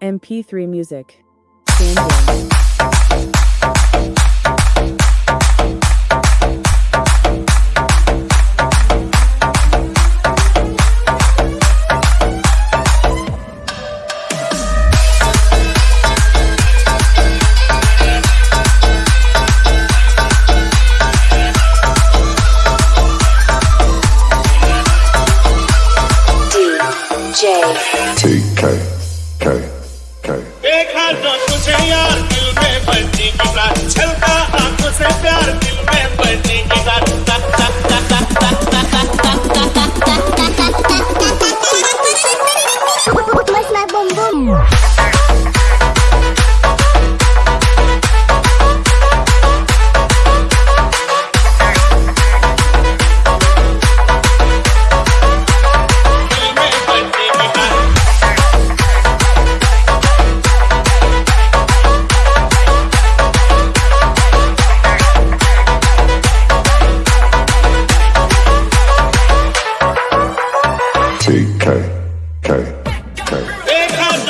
MP3 music. DJ. से यार दिल में बची कमरा चलता आँखों से प्यार दिल में बची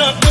up.